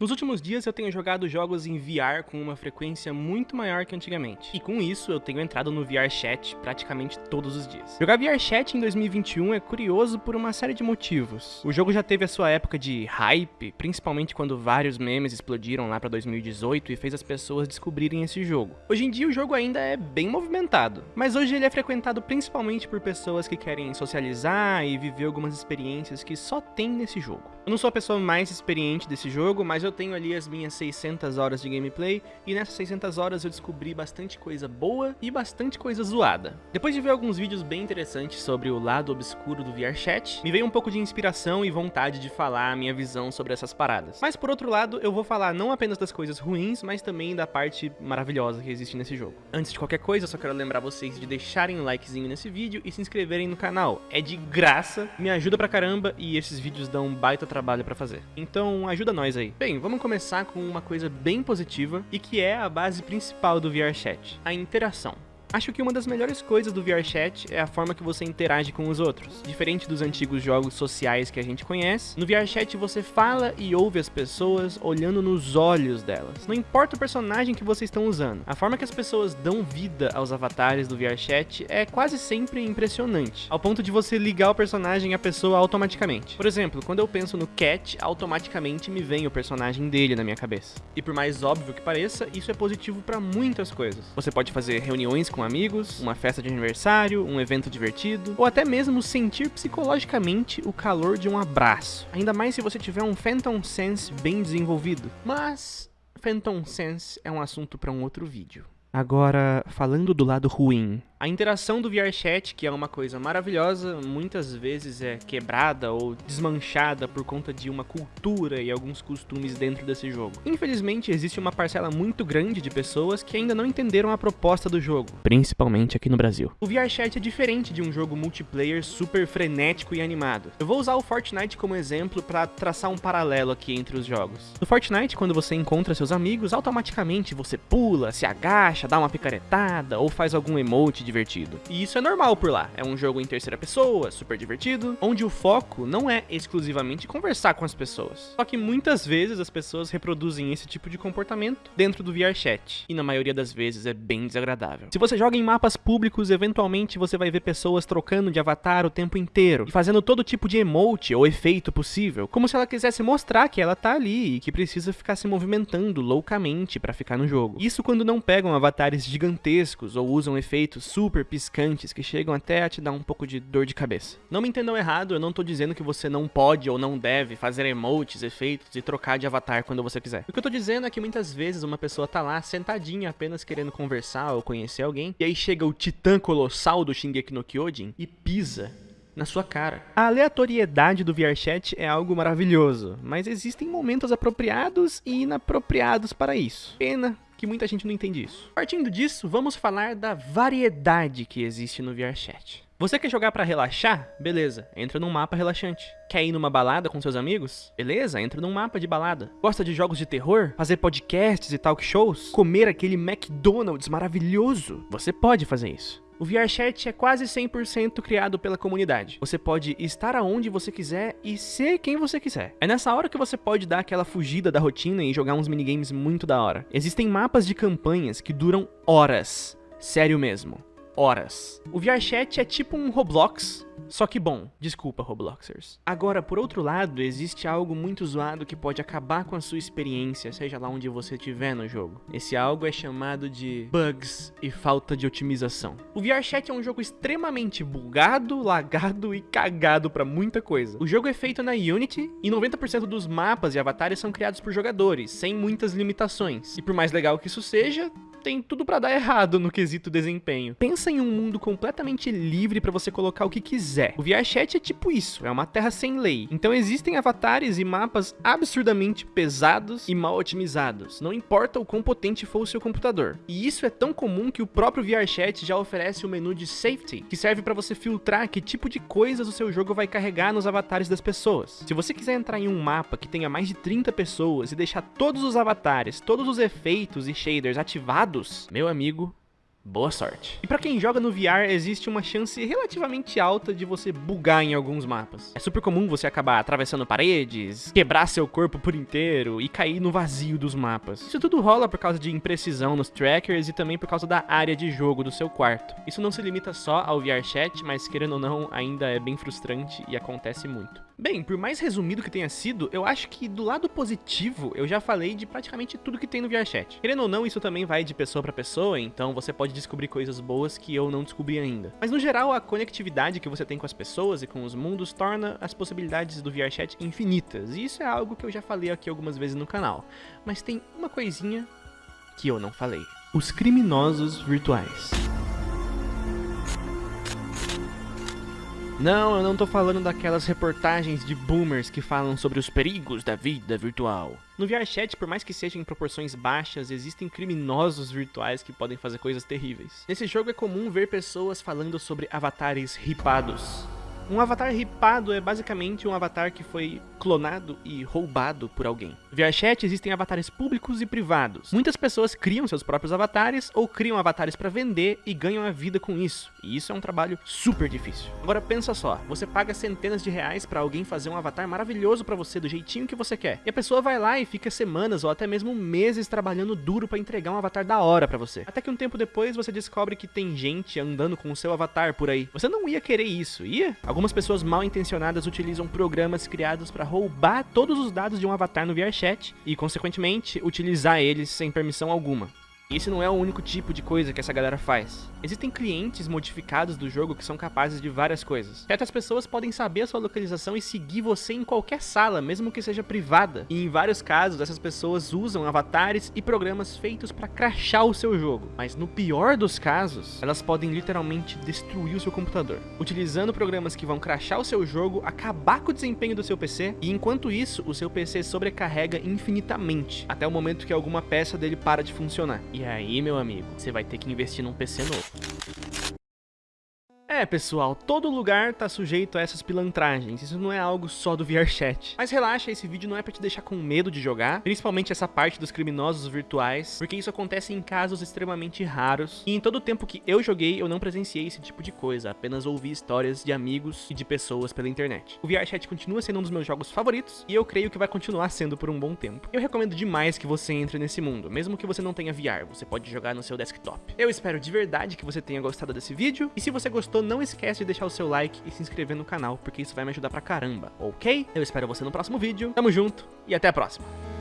Nos últimos dias eu tenho jogado jogos em VR com uma frequência muito maior que antigamente. E com isso eu tenho entrado no VR Chat praticamente todos os dias. Jogar VR Chat em 2021 é curioso por uma série de motivos. O jogo já teve a sua época de hype, principalmente quando vários memes explodiram lá para 2018 e fez as pessoas descobrirem esse jogo. Hoje em dia o jogo ainda é bem movimentado, mas hoje ele é frequentado principalmente por pessoas que querem socializar e viver algumas experiências que só tem nesse jogo. Eu não sou a pessoa mais experiente desse jogo, mas eu tenho ali as minhas 600 horas de gameplay e nessas 600 horas eu descobri bastante coisa boa e bastante coisa zoada. Depois de ver alguns vídeos bem interessantes sobre o lado obscuro do VRChat, me veio um pouco de inspiração e vontade de falar a minha visão sobre essas paradas. Mas por outro lado, eu vou falar não apenas das coisas ruins, mas também da parte maravilhosa que existe nesse jogo. Antes de qualquer coisa, eu só quero lembrar vocês de deixarem um likezinho nesse vídeo e se inscreverem no canal. É de graça, me ajuda pra caramba e esses vídeos dão um baita trabalho pra fazer. Então ajuda nós aí. Bem, vamos começar com uma coisa bem positiva e que é a base principal do VRChat, a interação. Acho que uma das melhores coisas do VRChat é a forma que você interage com os outros. Diferente dos antigos jogos sociais que a gente conhece, no VRChat você fala e ouve as pessoas olhando nos olhos delas. Não importa o personagem que vocês estão usando, a forma que as pessoas dão vida aos avatares do VRChat é quase sempre impressionante, ao ponto de você ligar o personagem à pessoa automaticamente. Por exemplo, quando eu penso no Cat, automaticamente me vem o personagem dele na minha cabeça. E por mais óbvio que pareça, isso é positivo para muitas coisas. Você pode fazer reuniões com com amigos, uma festa de aniversário, um evento divertido, ou até mesmo sentir psicologicamente o calor de um abraço. Ainda mais se você tiver um Phantom Sense bem desenvolvido. Mas Phantom Sense é um assunto para um outro vídeo. Agora, falando do lado ruim, a interação do VRChat, que é uma coisa maravilhosa, muitas vezes é quebrada ou desmanchada por conta de uma cultura e alguns costumes dentro desse jogo. Infelizmente, existe uma parcela muito grande de pessoas que ainda não entenderam a proposta do jogo, principalmente aqui no Brasil. O VRChat é diferente de um jogo multiplayer super frenético e animado. Eu vou usar o Fortnite como exemplo para traçar um paralelo aqui entre os jogos. No Fortnite, quando você encontra seus amigos, automaticamente você pula, se agacha, dá uma picaretada ou faz algum emote divertido. E isso é normal por lá. É um jogo em terceira pessoa, super divertido, onde o foco não é exclusivamente conversar com as pessoas. Só que muitas vezes as pessoas reproduzem esse tipo de comportamento dentro do VRChat, e na maioria das vezes é bem desagradável. Se você joga em mapas públicos, eventualmente você vai ver pessoas trocando de avatar o tempo inteiro e fazendo todo tipo de emote ou efeito possível, como se ela quisesse mostrar que ela tá ali e que precisa ficar se movimentando loucamente para ficar no jogo. Isso quando não pegam avatares gigantescos ou usam efeitos super piscantes que chegam até a te dar um pouco de dor de cabeça. Não me entendam errado, eu não tô dizendo que você não pode ou não deve fazer emotes, efeitos e trocar de avatar quando você quiser. O que eu tô dizendo é que muitas vezes uma pessoa tá lá sentadinha apenas querendo conversar ou conhecer alguém, e aí chega o titã colossal do Shingeki no Kyojin e pisa na sua cara. A aleatoriedade do VRChat é algo maravilhoso, mas existem momentos apropriados e inapropriados para isso. Pena que muita gente não entende isso. Partindo disso, vamos falar da variedade que existe no VRChat. Você quer jogar para relaxar? Beleza, entra num mapa relaxante. Quer ir numa balada com seus amigos? Beleza, entra num mapa de balada. Gosta de jogos de terror? Fazer podcasts e talk shows? Comer aquele McDonald's maravilhoso? Você pode fazer isso. O VRChat é quase 100% criado pela comunidade. Você pode estar aonde você quiser e ser quem você quiser. É nessa hora que você pode dar aquela fugida da rotina e jogar uns minigames muito da hora. Existem mapas de campanhas que duram horas. Sério mesmo horas. O VRChat é tipo um Roblox, só que bom, desculpa Robloxers. Agora, por outro lado, existe algo muito zoado que pode acabar com a sua experiência, seja lá onde você estiver no jogo. Esse algo é chamado de bugs e falta de otimização. O VRChat é um jogo extremamente bugado, lagado e cagado para muita coisa. O jogo é feito na Unity e 90% dos mapas e avatares são criados por jogadores, sem muitas limitações. E por mais legal que isso seja, tem tudo para dar errado no quesito desempenho. Pensa em um mundo completamente livre para você colocar o que quiser. O VRChat é tipo isso, é uma terra sem lei. Então existem avatares e mapas absurdamente pesados e mal otimizados, não importa o quão potente for o seu computador. E isso é tão comum que o próprio VRChat já oferece o menu de Safety, que serve para você filtrar que tipo de coisas o seu jogo vai carregar nos avatares das pessoas. Se você quiser entrar em um mapa que tenha mais de 30 pessoas e deixar todos os avatares, todos os efeitos e shaders ativados, meu amigo, boa sorte. E pra quem joga no VR, existe uma chance relativamente alta de você bugar em alguns mapas. É super comum você acabar atravessando paredes, quebrar seu corpo por inteiro e cair no vazio dos mapas. Isso tudo rola por causa de imprecisão nos trackers e também por causa da área de jogo do seu quarto. Isso não se limita só ao VR chat, mas querendo ou não, ainda é bem frustrante e acontece muito. Bem, por mais resumido que tenha sido, eu acho que do lado positivo eu já falei de praticamente tudo que tem no VRChat. Querendo ou não, isso também vai de pessoa para pessoa, então você pode descobrir coisas boas que eu não descobri ainda. Mas no geral, a conectividade que você tem com as pessoas e com os mundos torna as possibilidades do VRChat infinitas, e isso é algo que eu já falei aqui algumas vezes no canal. Mas tem uma coisinha que eu não falei. Os criminosos virtuais. Não, eu não tô falando daquelas reportagens de boomers que falam sobre os perigos da vida virtual. No VRChat, por mais que seja em proporções baixas, existem criminosos virtuais que podem fazer coisas terríveis. Nesse jogo é comum ver pessoas falando sobre avatares ripados. Um avatar ripado é basicamente um avatar que foi clonado e roubado por alguém. VRChat existem avatares públicos e privados. Muitas pessoas criam seus próprios avatares ou criam avatares para vender e ganham a vida com isso. E isso é um trabalho super difícil. Agora pensa só, você paga centenas de reais para alguém fazer um avatar maravilhoso para você do jeitinho que você quer. E a pessoa vai lá e fica semanas ou até mesmo meses trabalhando duro para entregar um avatar da hora para você. Até que um tempo depois você descobre que tem gente andando com o seu avatar por aí. Você não ia querer isso, ia? Algumas pessoas mal intencionadas utilizam programas criados para roubar todos os dados de um avatar no VRChat e, consequentemente, utilizar eles sem permissão alguma. E esse não é o único tipo de coisa que essa galera faz. Existem clientes modificados do jogo que são capazes de várias coisas. Certas pessoas podem saber a sua localização e seguir você em qualquer sala, mesmo que seja privada. E em vários casos, essas pessoas usam avatares e programas feitos para crashar o seu jogo. Mas no pior dos casos, elas podem literalmente destruir o seu computador. Utilizando programas que vão crashar o seu jogo, acabar com o desempenho do seu PC, e enquanto isso, o seu PC sobrecarrega infinitamente, até o momento que alguma peça dele para de funcionar. E aí, meu amigo, você vai ter que investir num PC novo. É, pessoal, todo lugar tá sujeito a essas pilantragens, isso não é algo só do VRChat. Mas relaxa, esse vídeo não é pra te deixar com medo de jogar, principalmente essa parte dos criminosos virtuais, porque isso acontece em casos extremamente raros, e em todo o tempo que eu joguei, eu não presenciei esse tipo de coisa, apenas ouvi histórias de amigos e de pessoas pela internet. O VRChat continua sendo um dos meus jogos favoritos, e eu creio que vai continuar sendo por um bom tempo. Eu recomendo demais que você entre nesse mundo, mesmo que você não tenha VR, você pode jogar no seu desktop. Eu espero de verdade que você tenha gostado desse vídeo, e se você gostou, não esquece de deixar o seu like e se inscrever no canal, porque isso vai me ajudar pra caramba, ok? Eu espero você no próximo vídeo, tamo junto e até a próxima!